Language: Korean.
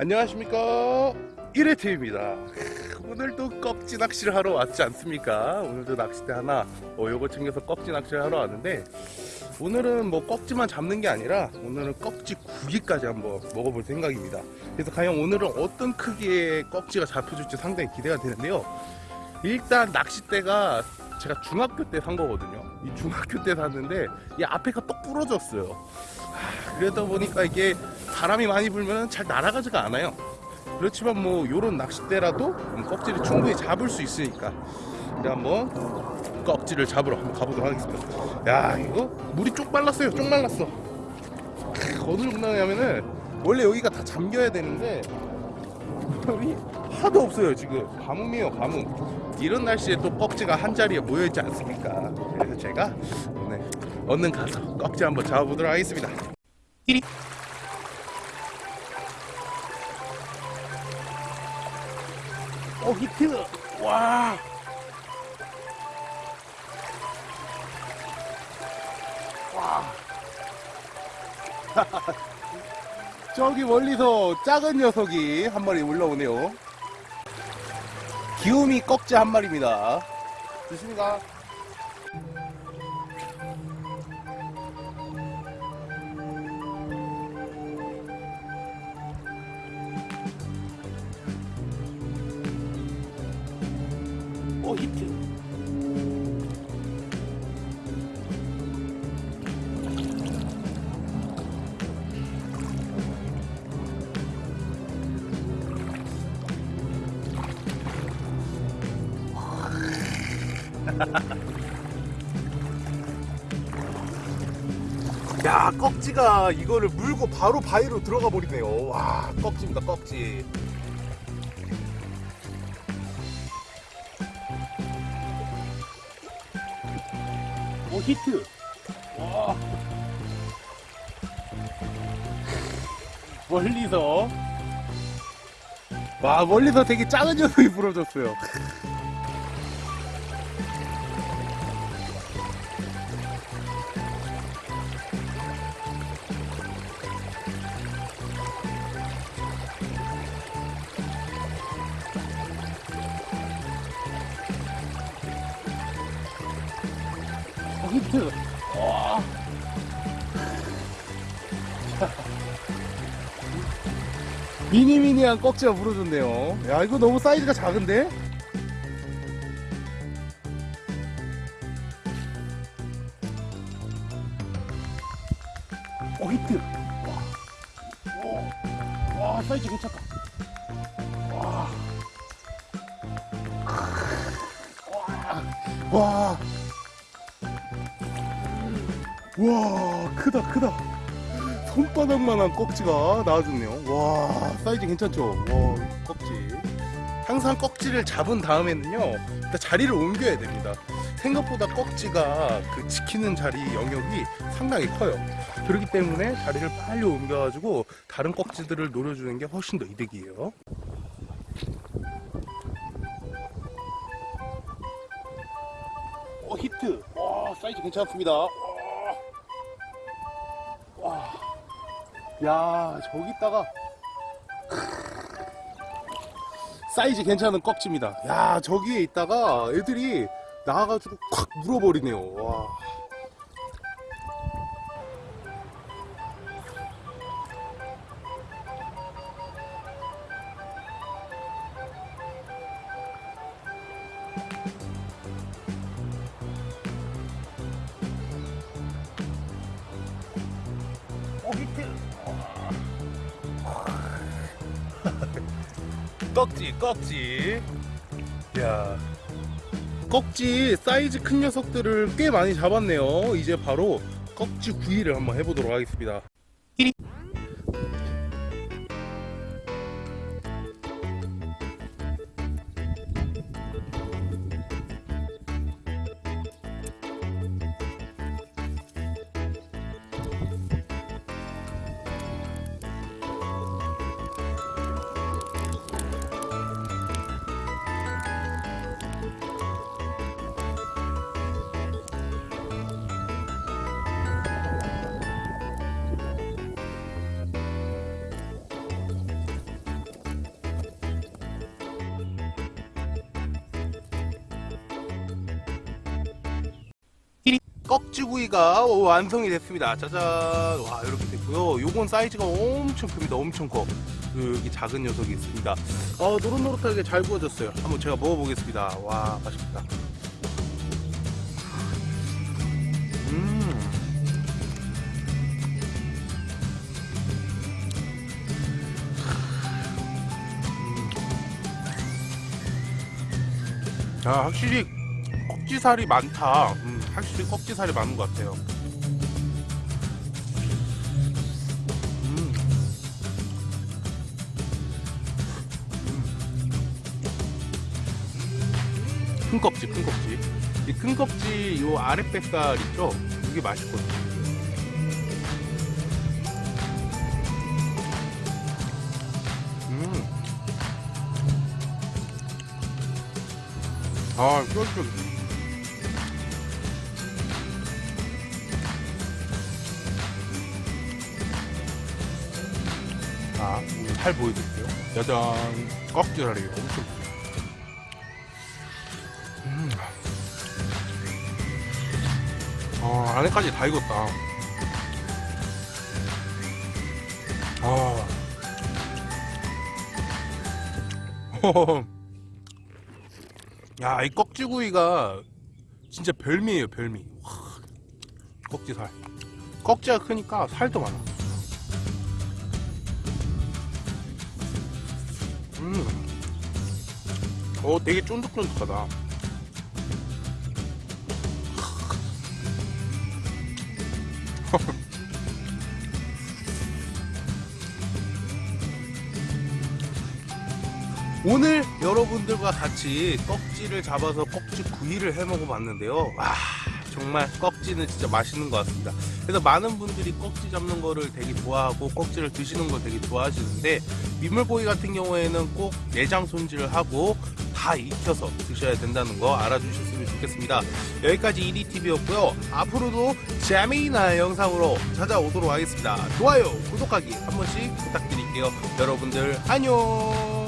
안녕하십니까? 1회팀입니다. 오늘도 꺽지 낚시를 하러 왔지 않습니까? 오늘도 낚싯대 하나 어, 요거 챙겨서 꺽지 낚시를 하러 왔는데 오늘은 뭐 꺽지만 잡는 게 아니라 오늘은 꺽지 구기까지 한번 먹어볼 생각입니다. 그래서 과연 오늘은 어떤 크기의 꺽지가 잡혀줄지 상당히 기대가 되는데요. 일단 낚싯대가 제가 중학교 때 산 거거든요. 이 중학교 때 샀는데 이 앞에가 똑 부러졌어요. 하, 그러다 보니까 이게 바람이 많이 불면 잘 날아가지가 않아요. 그렇지만 뭐 요런 낚싯대라도 꺽지를 충분히 잡을 수 있으니까 이제 한번 꺽지를 잡으러 한번 가보도록 하겠습니다. 야 이거 물이 쪽 말랐어요. 쪽 말랐어. 크, 어느 정도냐면은 원래 여기가 다 잠겨야 되는데 물이 하도 없어요 지금. 가뭄이에요 가뭄 이런 날씨에 또 꺽지가 한 자리에 모여있지 않습니까? 그래서 제가 오늘 얼른 가서 꺽지 한번 잡아보도록 하겠습니다. 띠리 어 히트 와 와. 저기 멀리서 작은 녀석이 한 마리 올라오네요. 기우미 꺽지 한 마리입니다. 조심히 가. 오 히트. 야 꺽지가 이거를 물고 바로 바위로 들어가 버리네요 와 꺽지입니다 꺽지 오 히트. 와. 멀리서. 와 멀리서 되게 작은 녀석이 부러졌어요 어, 히트. 와. 미니미니한 꺽지가 부러졌네요. 야, 이거 너무 사이즈가 작은데? 어, 히트. 와. 오. 와, 사이즈 괜찮다. 와. 와. 와. 와 크다 크다. 손바닥만한 꺽지가 나와줬네요. 와 사이즈 괜찮죠? 와 꺽지 항상 꺽지를 잡은 다음에는요 일단 자리를 옮겨야 됩니다. 생각보다 꺽지가 그 지키는 자리 영역이 상당히 커요. 그렇기 때문에 자리를 빨리 옮겨 가지고 다른 꺽지들을 노려주는 게 훨씬 더 이득이에요. 어 히트. 와 사이즈 괜찮습니다 야 저기다가 사이즈 괜찮은 꺽지입니다. 야 저기에 있다가 애들이 나와가지고 콱 물어버리네요. 와. 꺽지 꺽지. 야. 꺽지 사이즈 큰 녀석들을 꽤 많이 잡았네요. 이제 바로 꺽지 구이를 한번 해보도록 하겠습니다 꺽지구이가 완성이 됐습니다. 짜잔. 와, 이렇게 됐고요. 요건 사이즈가 엄청 큽니다. 엄청 커. 그 여기 작은 녀석이 있습니다. 어, 노릇노릇하게 잘 구워졌어요. 한번 제가 먹어보겠습니다. 와, 맛있겠다. 음. 아, 확실히 꺽지살이 많다. 음, 확실히 꺽지살이 많은 것 같아요. 음. 음. 큰 껍질, 큰 껍질. 이 큰 껍질, 요 아랫뱃살 있죠? 이게 맛있거든요. 음. 아, 쫄쫄. 자, 살 보여드릴게요. 짜잔. 꺽지살이 엄청. 음. 아, 안에까지 다 익었다. 아. 야, 이 꺽지구이가 진짜 별미예요, 별미. 와, 꺽지살. 꺽지가 크니까 살도 많아. 음. 어, 되게 쫀득쫀득하다. 오늘 여러분들과 같이 꺽지를 잡아서 꺽지 구이를 해 먹어봤는데요. 와 정말 꺽지는 진짜 맛있는 것 같습니다. 그래서 많은 분들이 꺽지 잡는 거를 되게 좋아하고 꺽지를 드시는 걸 되게 좋아하시는데 민물고기 같은 경우에는 꼭 내장 손질을 하고 다 익혀서 드셔야 된다는 거 알아주셨으면 좋겠습니다. 여기까지 EDTV였고요. 앞으로도 재미있는 영상으로 찾아오도록 하겠습니다. 좋아요, 구독하기 한 번씩 부탁드릴게요. 여러분들 안녕.